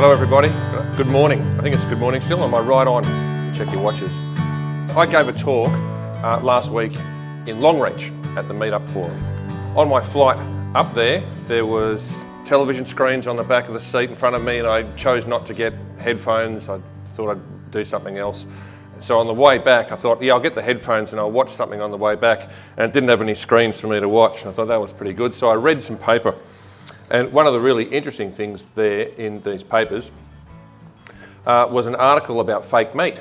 Hello everybody, good morning. I think it's good morning still, am I right on? Check your watches. I gave a talk uh, last week in Longreach at the MeatUp Forum. On my flight up there, there was television screens on the back of the seat in front of me and I chose not to get headphones. I thought I'd do something else. So on the way back, I thought, yeah, I'll get the headphones and I'll watch something on the way back. And it didn't have any screens for me to watch. And I thought that was pretty good. So I read some paper and one of the really interesting things there in these papers uh, was an article about fake meat.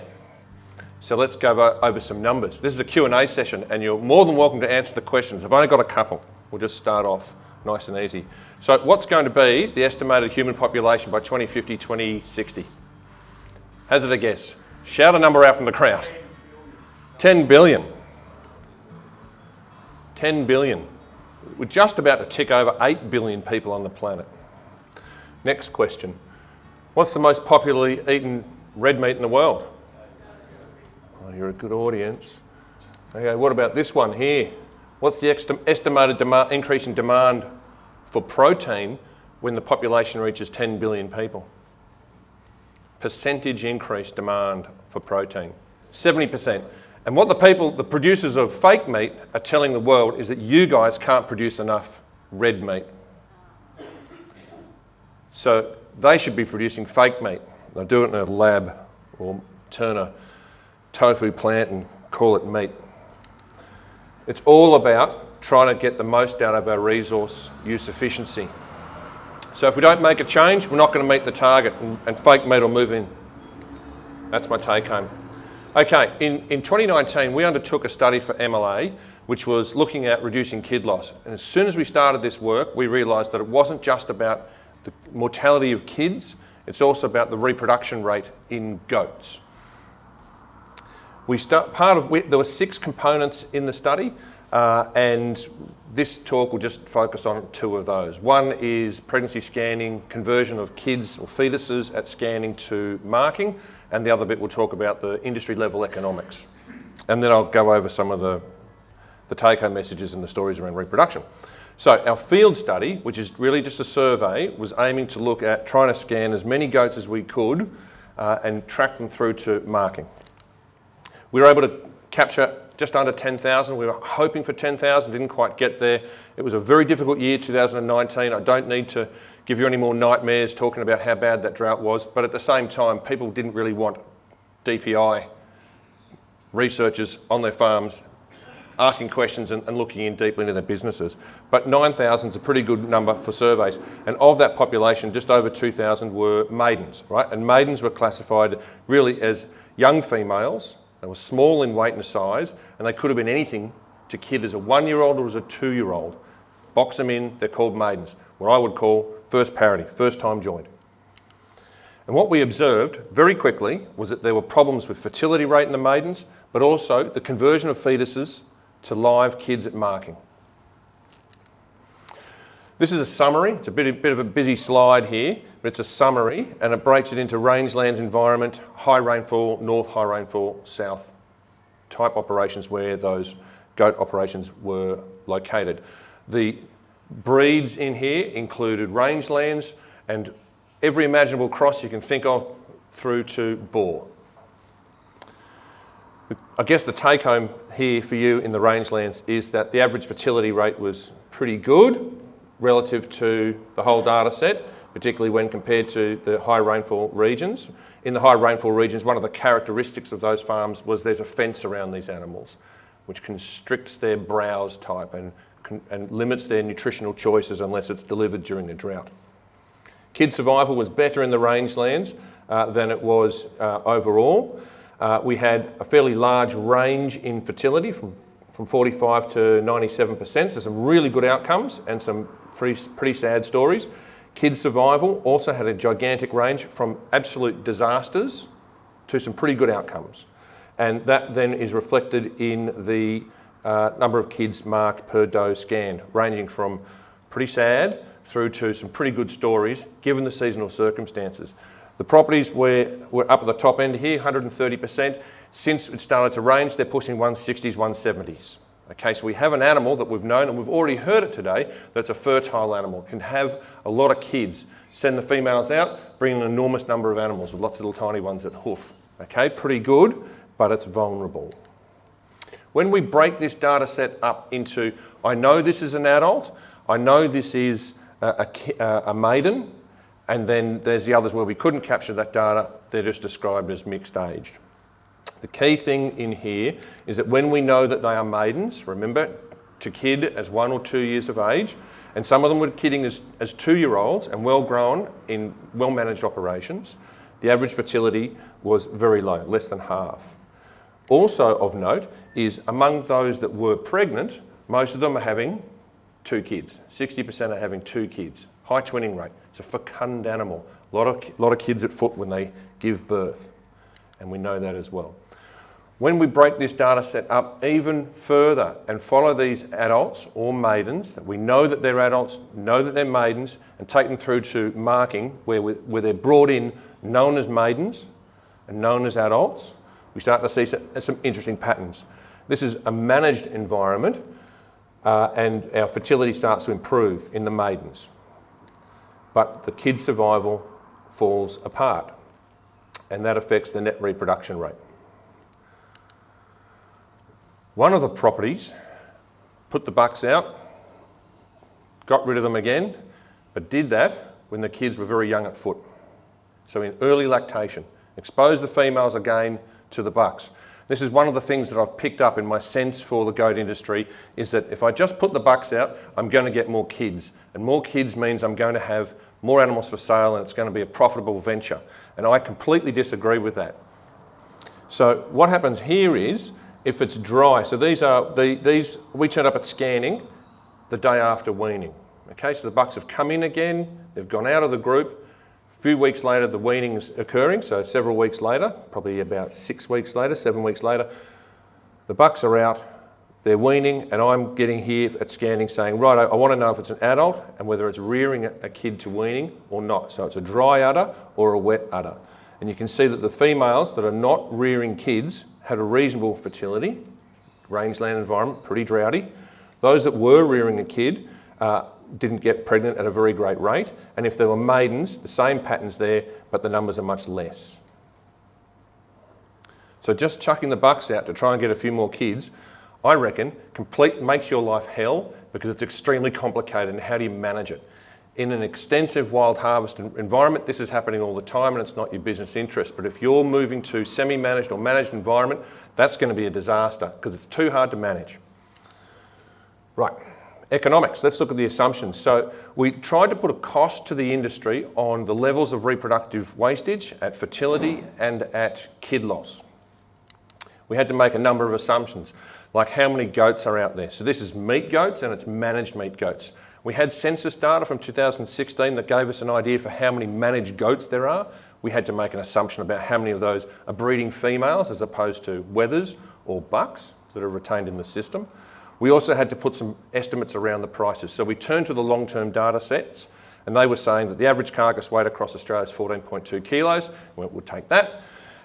So let's go over some numbers. This is a Q&A session and you're more than welcome to answer the questions. I've only got a couple. We'll just start off nice and easy. So what's going to be the estimated human population by 2050, 2060? Hazard a guess. Shout a number out from the crowd. 10 billion. 10 billion. We're just about to tick over 8 billion people on the planet. Next question. What's the most popularly eaten red meat in the world? Oh, you're a good audience. Okay, what about this one here? What's the estimated increase in demand for protein when the population reaches 10 billion people? Percentage increase demand for protein, 70%. And what the people, the producers of fake meat are telling the world is that you guys can't produce enough red meat. So they should be producing fake meat. They'll do it in a lab or turn a tofu plant and call it meat. It's all about trying to get the most out of our resource use efficiency. So if we don't make a change, we're not going to meet the target and, and fake meat will move in. That's my take home. Okay, in, in 2019, we undertook a study for MLA, which was looking at reducing kid loss. And as soon as we started this work, we realised that it wasn't just about the mortality of kids, it's also about the reproduction rate in goats. We start, part of, we, there were six components in the study, uh, and this talk will just focus on two of those. One is pregnancy scanning, conversion of kids or fetuses at scanning to marking, and the other bit we'll talk about the industry level economics. And then I'll go over some of the, the take-home messages and the stories around reproduction. So our field study, which is really just a survey, was aiming to look at trying to scan as many goats as we could uh, and track them through to marking. We were able to capture just under 10,000. We were hoping for 10,000, didn't quite get there. It was a very difficult year, 2019. I don't need to give you any more nightmares talking about how bad that drought was, but at the same time, people didn't really want DPI researchers on their farms asking questions and, and, looking in deeply into their businesses. But 9,000 is a pretty good number for surveys. And of that population, just over 2,000 were maidens, right? And maidens were classified really as young females. They were small in weight and size, and they could have been anything to kid as a one-year-old or as a two-year-old. Box them in, they're called maidens. What I would call first parity, first time joined. And what we observed very quickly was that there were problems with fertility rate in the maidens, but also the conversion of fetuses to live kids at marking. This is a summary. It's a bit, bit of a busy slide here, but it's a summary and it breaks it into rangelands environment, high rainfall, north high rainfall, south type operations where those goat operations were located. The breeds in here included rangelands and every imaginable cross you can think of through to Boer. I guess the take home here for you in the rangelands is that the average fertility rate was pretty good relative to the whole data set, particularly when compared to the high rainfall regions. In the high rainfall regions, one of the characteristics of those farms was there's a fence around these animals, which constricts their browse type and and limits their nutritional choices unless it's delivered during a drought. Kid survival was better in the rangelands uh, than it was uh, overall. Uh, we had a fairly large range in fertility from, from 45 to 97%, so some really good outcomes and some pretty, pretty sad stories. Kid survival also had a gigantic range from absolute disasters to some pretty good outcomes. And that then is reflected in the uh, number of kids marked per doe scanned, ranging from pretty sad through to some pretty good stories, given the seasonal circumstances. The properties were, were up at the top end here, 130%. Since it started to range, they're pushing 160s, 170s. Okay, so we have an animal that we've known and we've already heard it today that's a fertile animal, can have a lot of kids. Send the females out, bring an enormous number of animals with lots of little tiny ones that hoof. Okay, pretty good, but it's vulnerable. When we break this data set up into, I know this is an adult, I know this is a, a, a maiden, and then there's the others where we couldn't capture that data, they're just described as mixed aged. The key thing in here is that when we know that they are maidens, remember, to kid as one or two years of age, and some of them were kidding as, as two-year-olds and well-grown in well-managed operations, the average fertility was very low, less than half. Also of note is among those that were pregnant, most of them are having two kids. 60% are having two kids. High twinning rate. It's a fecund animal. A lot of, lot of kids at foot when they give birth. And we know that as well. When we break this data set up even further and follow these adults or maidens, that we know that they're adults, know that they're maidens, and take them through to marking where, we, where they're brought in known as maidens and known as adults, we start to see some, some interesting patterns. This is a managed environment uh, and our fertility starts to improve in the maidens. But the kid survival falls apart and that affects the net reproduction rate. One of the properties put the bucks out, got rid of them again, but did that when the kids were very young at foot. So in early lactation, expose the females again to the bucks. This is one of the things that I've picked up in my sense for the goat industry is that if I just put the bucks out, I'm going to get more kids. And more kids means I'm going to have more animals for sale and it's going to be a profitable venture. And I completely disagree with that. So what happens here is if it's dry. So these are, the, these, we turn up at scanning the day after weaning. Okay, so the bucks have come in again, they've gone out of the group. A few weeks later, the weaning's occurring, so several weeks later, probably about six weeks later, seven weeks later, the bucks are out, they're weaning, and I'm getting here at scanning saying, right, I, I want to know if it's an adult and whether it's rearing a, kid to weaning or not. So it's a dry udder or a wet udder. And you can see that the females that are not rearing kids had a reasonable fertility, rangeland environment, pretty droughty. Those that were rearing a kid uh, didn't get pregnant at a very great rate. And if there were maidens, the same patterns there, but the numbers are much less. So just chucking the bucks out to try and get a few more kids, I reckon, complete makes your life hell because it's extremely complicated and how do you manage it? in an extensive wild harvest environment, this is happening all the time and it's not your business interest. But if you're moving to semi-managed or managed environment, that's going to be a disaster because it's too hard to manage. Right, economics, let's look at the assumptions. So we tried to put a cost to the industry on the levels of reproductive wastage at fertility and at kid loss. We had to make a number of assumptions, like how many goats are out there. So this is meat goats and it's managed meat goats. We had census data from 2016 that gave us an idea for how many managed goats there are. We had to make an assumption about how many of those are breeding females as opposed to wethers or bucks that are retained in the system. We also had to put some estimates around the prices. So we turned to the long-term data sets and they were saying that the average carcass weight across Australia is 14.2 kilos. We'll take that.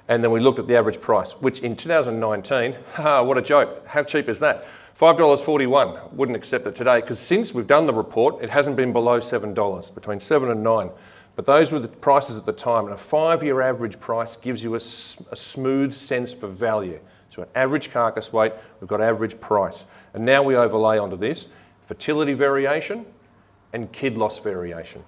And then we looked at the average price, which in 2019, what a joke, how cheap is that? $5.41, wouldn't accept it today because since we've done the report, it hasn't been below $7, between 7 and 9. But those were the prices at the time, and a five-year average price gives you a, a, smooth sense for value. So an average carcass weight, we've got average price. And now we overlay onto this fertility variation and kid loss variation.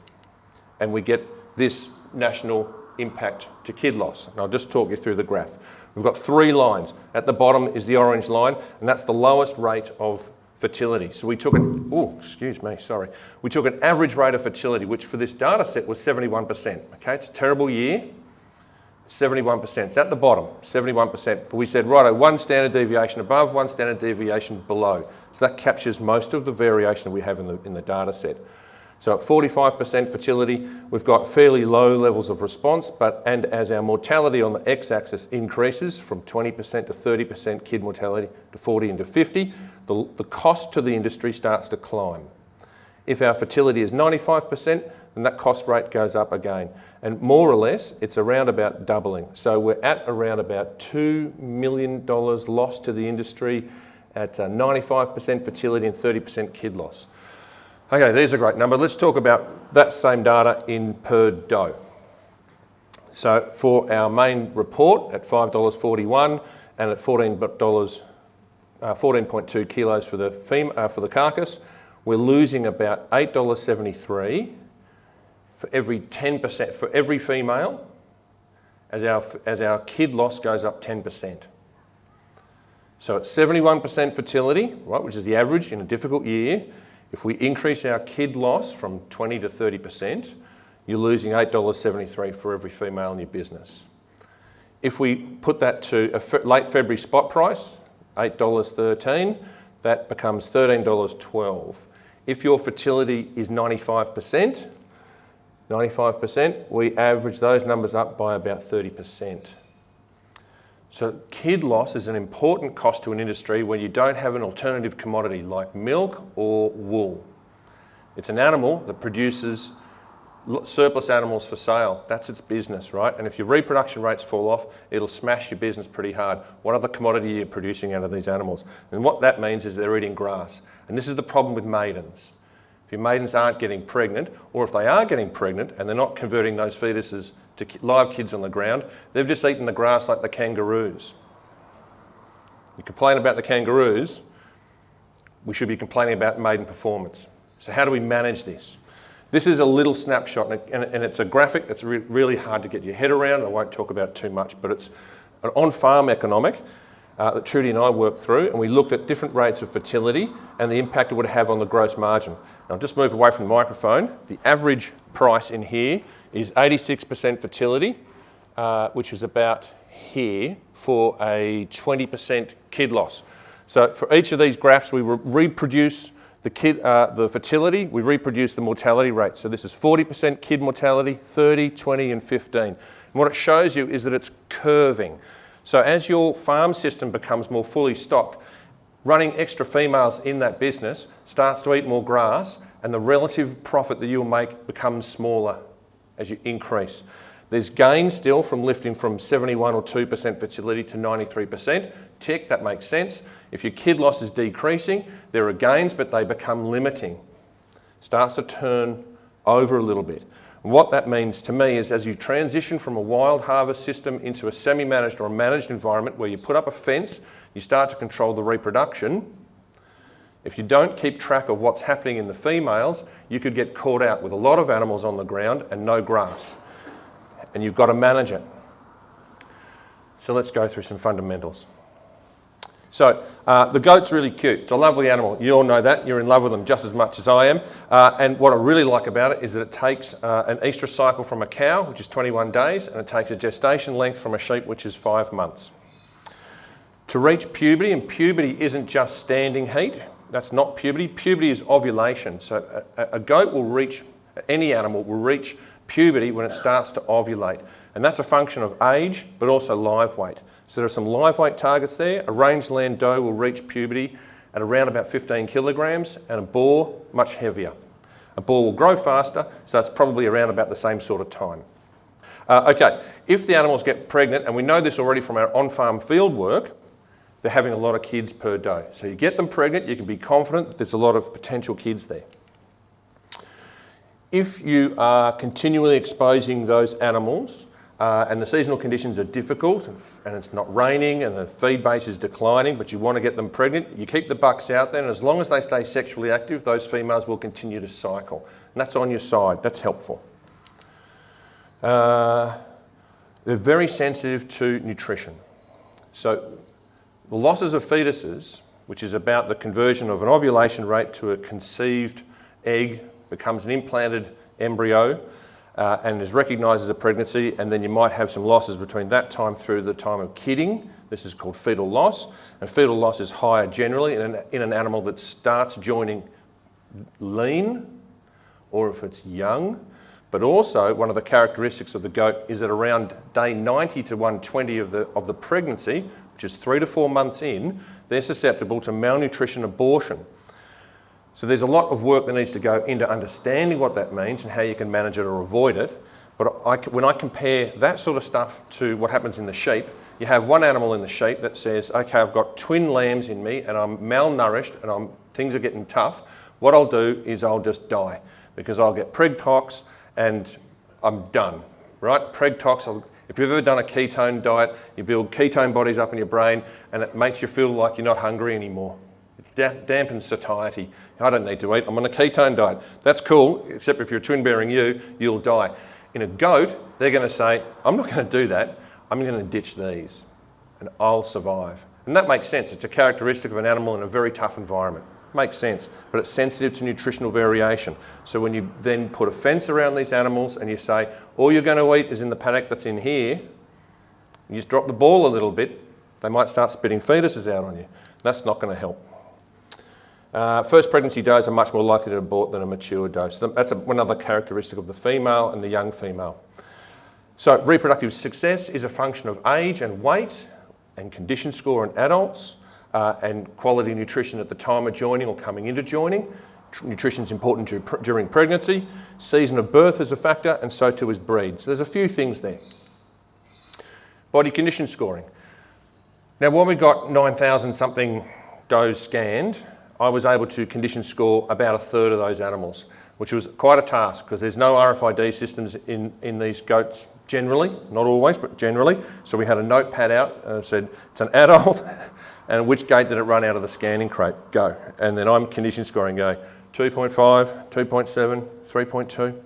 And we get this national impact to kid loss. And I'll just talk you through the graph. We've got three lines. At the bottom is the orange line, and that's the lowest rate of fertility. So we took an, oh, excuse me, sorry. We took an average rate of fertility, which for this data set was 71%. Okay, it's a terrible year. 71%. It's at the bottom, 71%. But we said, right, one standard deviation above, one standard deviation below. So that captures most of the variation we have in the, in the data set. So at 45% fertility, we've got fairly low levels of response, but and as our mortality on the x-axis increases from 20% to 30% kid mortality to 40 and to 50, the, the cost to the industry starts to climb. If our fertility is 95%, then that cost rate goes up again. And more or less, it's around about doubling. So we're at around about $2 million lost to the industry at 95% uh, fertility and 30% kid loss. Okay, there's a great number. Let's talk about that same data in per doe. So for our main report at $5.41 and at $14, uh, 14.2 kilos for the, fem uh, for the carcass, we're losing about $8.73 for every 10%, for every female, as our, as our kid loss goes up 10%. So at 71% fertility, right, which is the average in a difficult year, if we increase our kid loss from 20 to 30%, you're losing $8.73 for every female in your business. If we put that to a late February spot price, $8.13, that becomes $13.12. If your fertility is 95%, 95%, we average those numbers up by about 30%. So kid loss is an important cost to an industry when you don't have an alternative commodity like milk or wool. It's an animal that produces surplus animals for sale. That's its business, right? And if your reproduction rates fall off, it'll smash your business pretty hard. What other commodity are you producing out of these animals? And what that means is they're eating grass. And this is the problem with maidens. If your maidens aren't getting pregnant, or if they are getting pregnant and they're not converting those fetuses to live kids on the ground, they've just eaten the grass like the kangaroos. You complain about the kangaroos, we should be complaining about maiden performance. So how do we manage this? This is a little snapshot and, it's a graphic that's really hard to get your head around. I won't talk about too much, but it's an on-farm economic uh, that Trudy and I worked through and we looked at different rates of fertility and the impact it would have on the gross margin. Now, I'll just move away from the microphone. The average price in here is 86% fertility, uh, which is about here for a 20% kid loss. So for each of these graphs, we re reproduce the, kid, uh, the fertility, we reproduce the mortality rate. So this is 40% kid mortality, 30, 20 and 15. And what it shows you is that it's curving. So as your farm system becomes more fully stocked, running extra females in that business starts to eat more grass and the relative profit that you'll make becomes smaller as you increase. There's gain still from lifting from 71 or 2% fertility to 93%. Tick, that makes sense. If your kid loss is decreasing, there are gains, but they become limiting. Starts to turn over a little bit. What that means to me is as you transition from a wild harvest system into a semi-managed or a managed environment where you put up a fence, you start to control the reproduction, if you don't keep track of what's happening in the females, you could get caught out with a lot of animals on the ground and no grass. And you've got to manage it. So let's go through some fundamentals. So uh, the goat's really cute. It's a lovely animal. You all know that. You're in love with them just as much as I am. Uh, and what I really like about it is that it takes uh, an estrous cycle from a cow, which is 21 days, and it takes a gestation length from a sheep, which is five months. To reach puberty, and puberty isn't just standing heat. That's not puberty. Puberty is ovulation. So a, a goat will reach, any animal will reach puberty when it starts to ovulate. And that's a function of age, but also live weight. So there are some live weight targets there. A rangeland doe will reach puberty at around about 15 kilograms and a Boer much heavier. A Boer will grow faster, so it's probably around about the same sort of time. Uh, okay, if the animals get pregnant, and we know this already from our on-farm field work, they're having a lot of kids per doe. So you get them pregnant, you can be confident that there's a lot of potential kids there. If you are continually exposing those animals uh, and the seasonal conditions are difficult and it's not raining and the feed base is declining, but you want to get them pregnant, you keep the bucks out there and as long as they stay sexually active, those females will continue to cycle. And that's on your side, that's helpful. Uh, they're very sensitive to nutrition. So the losses of fetuses, which is about the conversion of an ovulation rate to a conceived egg, becomes an implanted embryo, uh, and is recognised as a pregnancy and then you might have some losses between that time through the time of kidding. This is called fetal loss and fetal loss is higher generally in an, in an animal that starts joining lean or if it's young. But also one of the characteristics of the goat is that around day 90 to 120 of the, of the pregnancy, which is three to four months in, they're susceptible to malnutrition abortion. So there's a lot of work that needs to go into understanding what that means and how you can manage it or avoid it. But I, when I compare that sort of stuff to what happens in the sheep, you have one animal in the sheep that says, okay, I've got twin lambs in me and I'm malnourished and I'm, things are getting tough, what I'll do is I'll just die because I'll get preg tox and I'm done, right? Preg tox, if you've ever done a ketone diet, you build ketone bodies up in your brain and it makes you feel like you're not hungry anymore. Dampens satiety. I don't need to eat, I'm on a ketone diet. That's cool, except if you're a twin bearing ewe, you'll die. In a goat, they're gonna say, I'm not gonna do that, I'm gonna ditch these and I'll survive. And that makes sense. It's a characteristic of an animal in a very tough environment. Makes sense, but it's sensitive to nutritional variation. So when you then put a fence around these animals and you say, all you're going to eat is in the paddock that's in here, you just drop the ball a little bit, they might start spitting fetuses out on you. That's not going to help. Uh, first pregnancy does are much more likely to abort than a mature doe. That's a, another characteristic of the female and the young female. So reproductive success is a function of age and weight and condition score in adults uh, and quality nutrition at the time of joining or coming into joining. Nutrition is important during pregnancy. Season of birth is a factor and so too is breed. So there's a few things there. Body condition scoring. Now when we got 9,000 something does scanned, I was able to condition score about a third of those animals, which was quite a task because there's no RFID systems in, in these goats generally, not always, but generally. So we had a notepad out and said, it's an adult and which gate did it run out of the scanning crate? Go. And then I'm condition scoring going 2.5, 2.7, 3.2.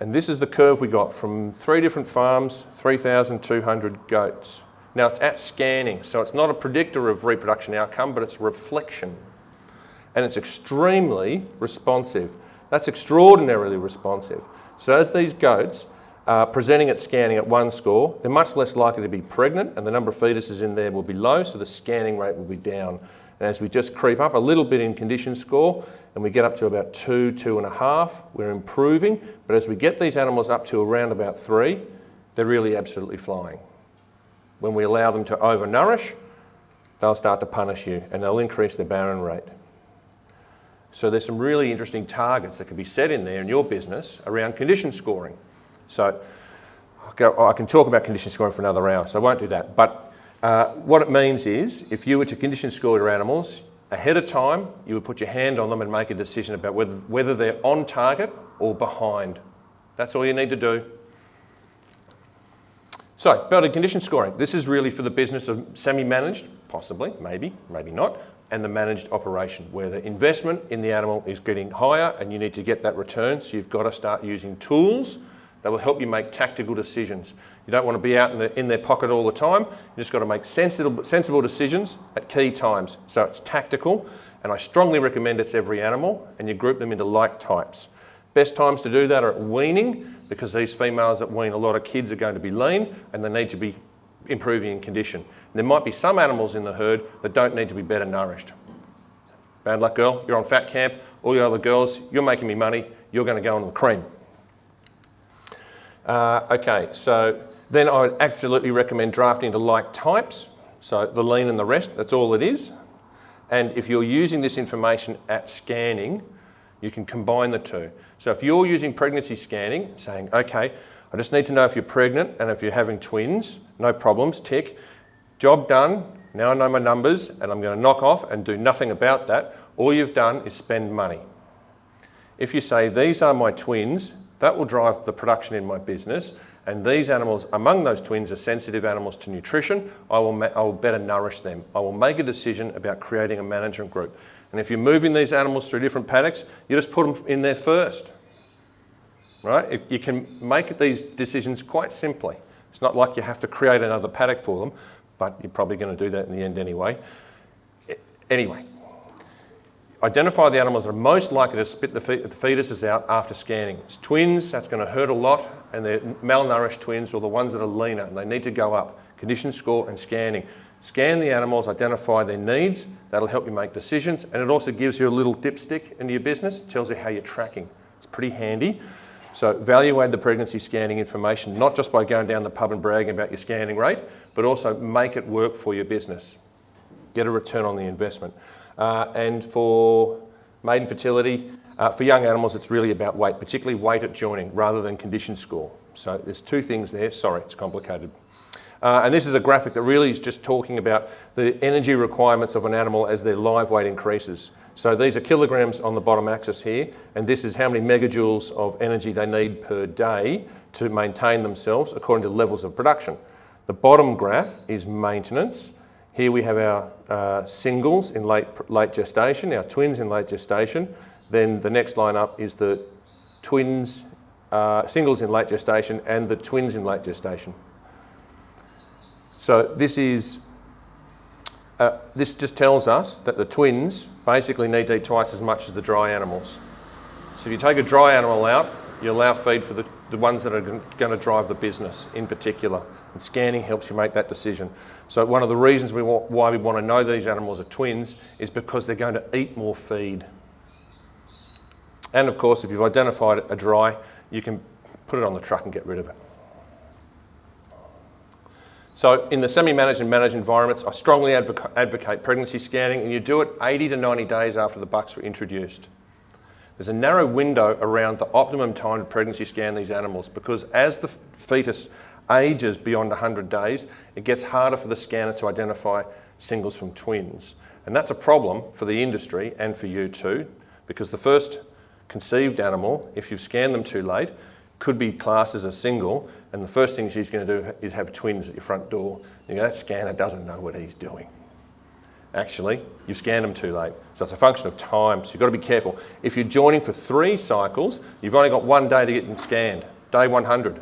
And this is the curve we got from three different farms, 3,200 goats. Now it's at scanning, so it's not a predictor of reproduction outcome, but it's reflection. And it's extremely responsive. That's extraordinarily responsive. So as these goats uh, presenting at scanning at one score, they're much less likely to be pregnant and the number of fetuses in there will be low, so the scanning rate will be down. And as we just creep up a little bit in condition score and we get up to about two, two and a half, we're improving. But as we get these animals up to around about three, they're really absolutely flying. When we allow them to overnourish, they'll start to punish you and they'll increase their barren rate. So there's some really interesting targets that can be set in there in your business around condition scoring. So I can talk about condition scoring for another hour, so I won't do that. But uh, what it means is, if you were to condition score your animals, ahead of time, you would put your hand on them and make a decision about whether, whether they're on target or behind. That's all you need to do. So, body condition scoring. This is really for the business of semi-managed, possibly, maybe, maybe not, and the managed operation, where the investment in the animal is getting higher and you need to get that return, so you've got to start using tools that will help you make tactical decisions. You don't want to be out in, the, in their pocket all the time. You just got to make sensible, sensible decisions at key times. So it's tactical, and I strongly recommend it's every animal, and you group them into like types. Best times to do that are at weaning, because these females that wean a lot of kids are going to be lean, and they need to be improving in condition. And there might be some animals in the herd that don't need to be better nourished. Bad luck girl, you're on fat camp, all your other girls, you're making me money, you're going to go on the cream. Uh, okay, so then I would absolutely recommend drafting to like types. So the lean and the rest, that's all it is. And if you're using this information at scanning, you can combine the two. So if you're using pregnancy scanning, saying, okay, I just need to know if you're pregnant and if you're having twins, no problems, tick. Job done, now I know my numbers and I'm going to knock off and do nothing about that. All you've done is spend money. If you say, these are my twins, that will drive the production in my business. And these animals, among those twins, are sensitive animals to nutrition. I will, I will better nourish them. I will make a decision about creating a management group. And if you're moving these animals through different paddocks, you just put them in there first. Right? If you can make these decisions quite simply. It's not like you have to create another paddock for them, but you're probably going to do that in the end anyway. Anyway, Identify the animals that are most likely to spit the, the fetuses out after scanning. It's twins, that's going to hurt a lot, and they're malnourished twins or the ones that are leaner, and they need to go up. Condition score and scanning. Scan the animals, identify their needs, that'll help you make decisions, and it also gives you a little dipstick into your business, tells you how you're tracking. It's pretty handy. So evaluate the pregnancy scanning information, not just by going down the pub and bragging about your scanning rate, but also make it work for your business. Get a return on the investment. Uh, and for maiden fertility, uh, for young animals, it's really about weight, particularly weight at joining rather than condition score. So there's two things there. Sorry, it's complicated. Uh, and this is a graphic that really is just talking about the energy requirements of an animal as their live weight increases. So these are kilograms on the bottom axis here, and this is how many megajoules of energy they need per day to maintain themselves according to levels of production. The bottom graph is maintenance. Here we have our uh, singles in late, late gestation, our twins in late gestation. Then the next line up is the twins, uh, singles in late gestation and the twins in late gestation. So this is, uh, this just tells us that the twins basically need to eat twice as much as the dry animals. So if you take a dry animal out, you allow feed for the, the ones that are going to drive the business in particular. And scanning helps you make that decision. So one of the reasons we want, why we want to know these animals are twins is because they're going to eat more feed. And of course, if you've identified a dry, you can put it on the truck and get rid of it. So in the semi-managed and managed environments, I strongly advoca advocate pregnancy scanning and you do it 80 to 90 days after the bucks were introduced. There's a narrow window around the optimum time to pregnancy scan these animals because as the fetus ages beyond 100 days, it gets harder for the scanner to identify singles from twins. And that's a problem for the industry and for you too, because the first conceived animal, if you've scanned them too late, could be classed as a single, and the first thing she's going to do is have twins at your front door. You go, that scanner doesn't know what he's doing. Actually, you've scanned them too late. So it's a function of time, so you've got to be careful. If you're joining for three cycles, you've only got one day to get them scanned, day 100.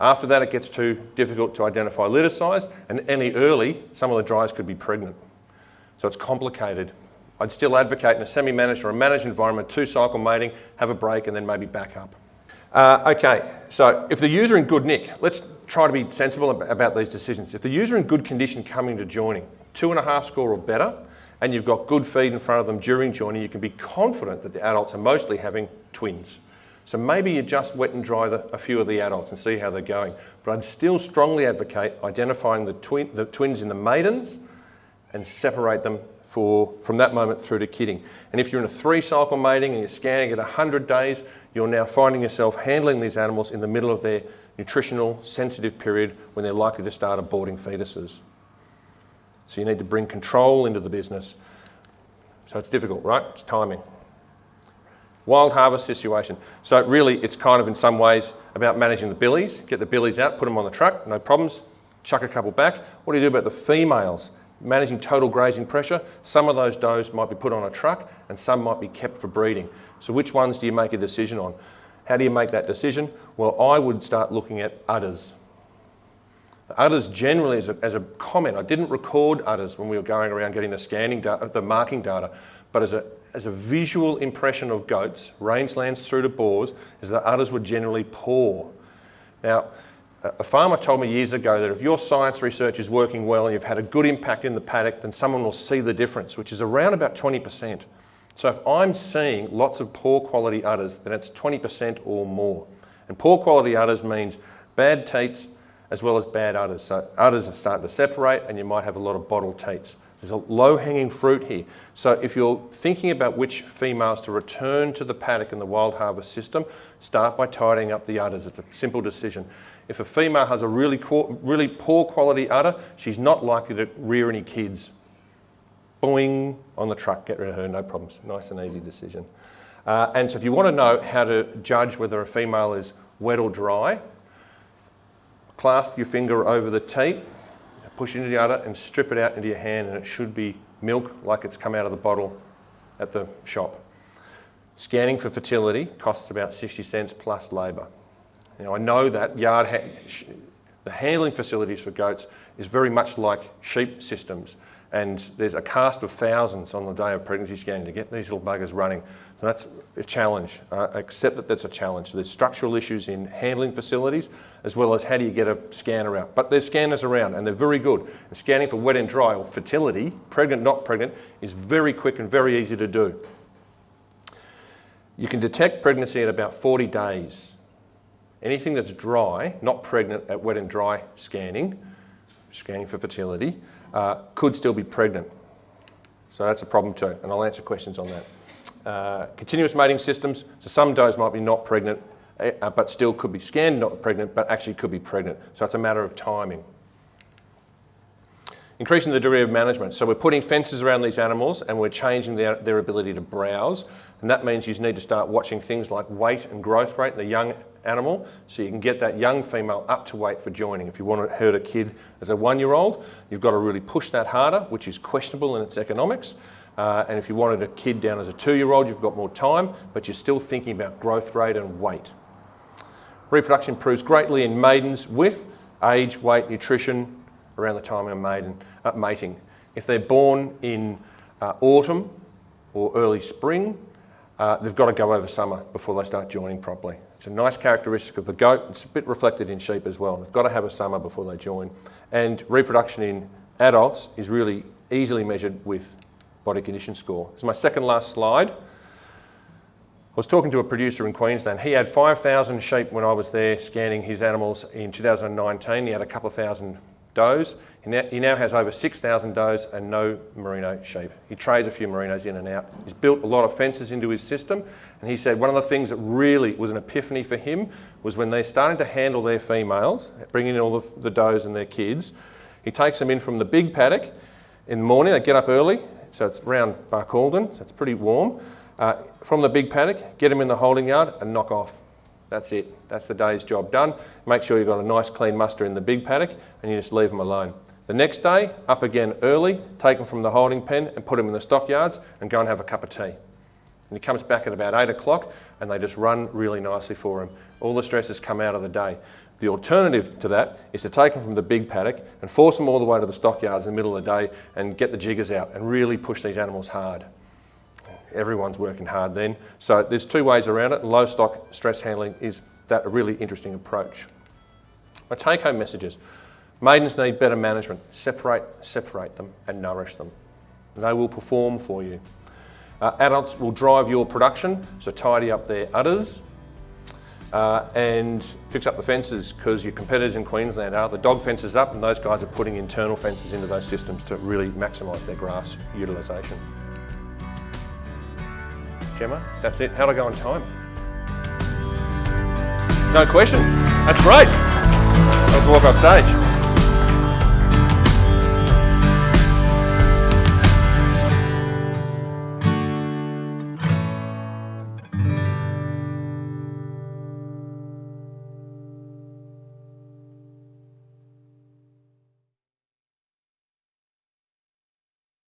After that, it gets too difficult to identify litter size, and any early, some of the dries could be pregnant. So it's complicated. I'd still advocate in a semi-managed or a managed environment, two cycle mating, have a break, and then maybe back up. Uh, okay, so if the user in good nick, let's try to be sensible about these decisions. If the user in good condition coming to joining, two and a half score or better, and you've got good feed in front of them during joining, you can be confident that the adults are mostly having twins. So maybe you just wet and dry the, a few of the adults and see how they're going. But I'd still strongly advocate identifying the, the twins in the maidens and separate them for, from that moment through to kidding. And if you're in a three cycle mating and you're scanning at 100 days, you're now finding yourself handling these animals in the middle of their nutritional sensitive period when they're likely to start aborting fetuses. So you need to bring control into the business. So it's difficult, right? It's timing. Wild harvest situation. So really, it's kind of in some ways about managing the billies. Get the billies out, put them on the truck, no problems. Chuck a couple back. What do you do about the females? Managing total grazing pressure, some of those does might be put on a truck and some might be kept for breeding. So which ones do you make a decision on? How do you make that decision? Well, I would start looking at udders. Udders generally, as a, as a comment, I didn't record udders when we were going around getting the scanning data, the marking data, but as a, as a visual impression of goats, rangelands through to Boers, is that udders were generally poor. Now, a farmer told me years ago that if your science research is working well and you've had a good impact in the paddock, then someone will see the difference, which is around about 20%. So if I'm seeing lots of poor quality udders, then it's 20% or more. And poor quality udders means bad teats as well as bad udders. So udders are starting to separate and you might have a lot of bottle teats. There's a low hanging fruit here. So if you're thinking about which females to return to the paddock in the wild harvest system, start by tidying up the udders. It's a simple decision. If a female has a really, really poor quality udder, she's not likely to rear any kids. Boing, on the truck, get rid of her, no problems. Nice and easy decision. Uh, and so if you want to know how to judge whether a female is wet or dry, clasp your finger over the teat, push into the udder and strip it out into your hand and it should be milk like it's come out of the bottle at the shop. Scanning for fertility costs about 60 cents plus labour. Now I know that yard ha the handling facilities for goats is very much like sheep systems and there's a cast of thousands on the day of pregnancy scanning to get these little buggers running. So that's a challenge. Uh, accept that that's a challenge. There's structural issues in handling facilities as well as how do you get a scanner out. But there's scanners around and they're very good. And scanning for wet and dry or fertility, pregnant, not pregnant, is very quick and very easy to do. You can detect pregnancy at about 40 days. Anything that's dry, not pregnant at wet and dry scanning, scanning for fertility, uh, could still be pregnant. So that's a problem too, and I'll answer questions on that. Uh, continuous mating systems, so some does might be not pregnant uh, but still could be scanned not pregnant, but actually could be pregnant. So it's a matter of timing. Increasing the degree of management. So we're putting fences around these animals and we're changing their, their ability to browse. And that means you need to start watching things like weight and growth rate in the young animal so you can get that young female up to weight for joining. If you want to herd a kid as a one-year-old, you've got to really push that harder, which is questionable in its economics. Uh, and if you wanted a kid down as a two-year-old, you've got more time, but you're still thinking about growth rate and weight. Reproduction improves greatly in maidens with age, weight, nutrition around the time of maiden, uh, mating. If they're born in uh, autumn or early spring, uh, they've got to go over summer before they start joining properly. It's a nice characteristic of the goat. It's a bit reflected in sheep as well. They've got to have a summer before they join. And reproduction in adults is really easily measured with body condition score. This is my second last slide. I was talking to a producer in Queensland. He had 5,000 sheep when I was there scanning his animals in 2019. He had a couple of thousand does. He now, has over 6,000 does and no merino sheep. He trades a few merinos in and out. He's built a lot of fences into his system and he said one of the things that really was an epiphany for him was when they're starting to handle their females, bringing in all the, the does and their kids, he takes them in from the big paddock in the morning, they get up early, so it's around Barcaldine, so it's pretty warm. Uh, from the big paddock, get them in the holding yard and knock off. That's it. That's the day's job done. Make sure you've got a nice clean muster in the big paddock and you just leave them alone. The next day, up again early, take them from the holding pen and put them in the stockyards and go and have a cup of tea. And he comes back at about eight o'clock and they just run really nicely for him. All the stresses come out of the day. The alternative to that is to take them from the big paddock and force them all the way to the stockyards in the middle of the day and get the jiggers out and really push these animals hard everyone's working hard then. So there's two ways around it. Low stock stress handling is that a really interesting approach. My take home messages. Maidens need better management. Separate, separate them and nourish them. They will perform for you. Uh, adults will drive your production, so tidy up their udders uh, and fix up the fences because your competitors in Queensland are. The dog fences up and those guys are putting internal fences into those systems to really maximise their grass utilisation. Gemma. That's it. How'd I go on time? No questions. That's great. Let's walk off stage.